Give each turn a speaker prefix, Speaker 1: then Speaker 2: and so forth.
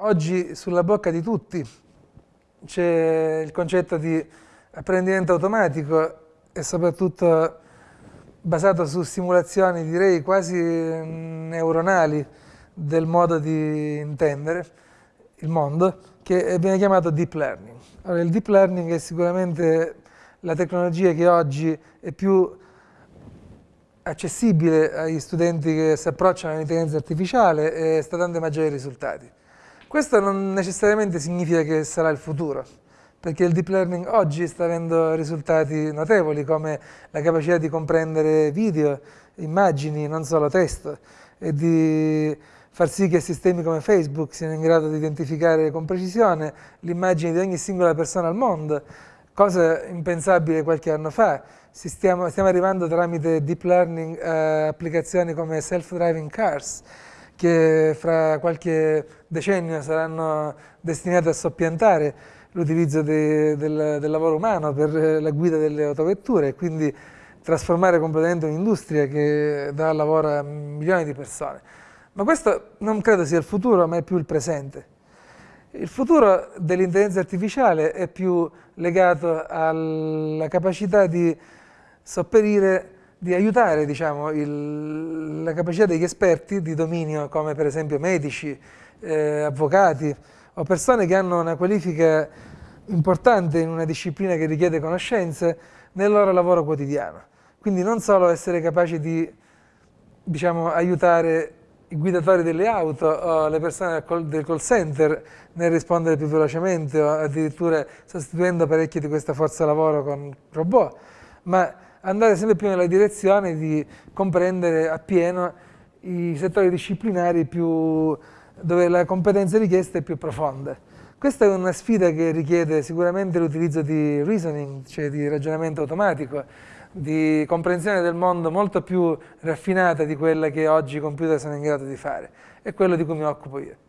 Speaker 1: oggi sulla bocca di tutti. C'è il concetto di apprendimento automatico e soprattutto basato su simulazioni direi quasi neuronali del modo di intendere il mondo che viene chiamato deep learning. Allora, il deep learning è sicuramente la tecnologia che oggi è più accessibile agli studenti che si approcciano all'intelligenza artificiale e sta dando maggiori risultati. Questo non necessariamente significa che sarà il futuro, perché il deep learning oggi sta avendo risultati notevoli come la capacità di comprendere video, immagini, non solo testo, e di far sì che sistemi come Facebook siano in grado di identificare con precisione l'immagine di ogni singola persona al mondo, cosa impensabile qualche anno fa. Stiamo, stiamo, arrivando tramite deep learning a applicazioni come self-driving cars, che fra qualche decennio saranno destinate a soppiantare l'utilizzo de, del, del, lavoro umano per la guida delle autovetture e quindi trasformare completamente un'industria che dà lavoro a milioni di persone. Ma questo non credo sia il futuro, ma è più il presente. Il futuro dell'intelligenza artificiale è più legato alla capacità di sopperire, di aiutare diciamo, il, la capacità degli esperti di dominio, come per esempio medici, eh, avvocati o persone che hanno una qualifica importante in una disciplina che richiede conoscenze nel loro lavoro quotidiano. Quindi non solo essere capaci di diciamo, aiutare i guidatori delle auto o le persone del call center nel rispondere più velocemente o addirittura sostituendo parecchie di questa forza lavoro con robot, ma andare sempre più nella direzione di comprendere appieno i settori disciplinari più, dove la competenza richiesta è più profonda. Questa è una sfida che richiede sicuramente l'utilizzo di reasoning, cioè di ragionamento automatico, di comprensione del mondo molto più raffinata di quella che oggi i computer sono in grado di fare. È quello di cui mi occupo io.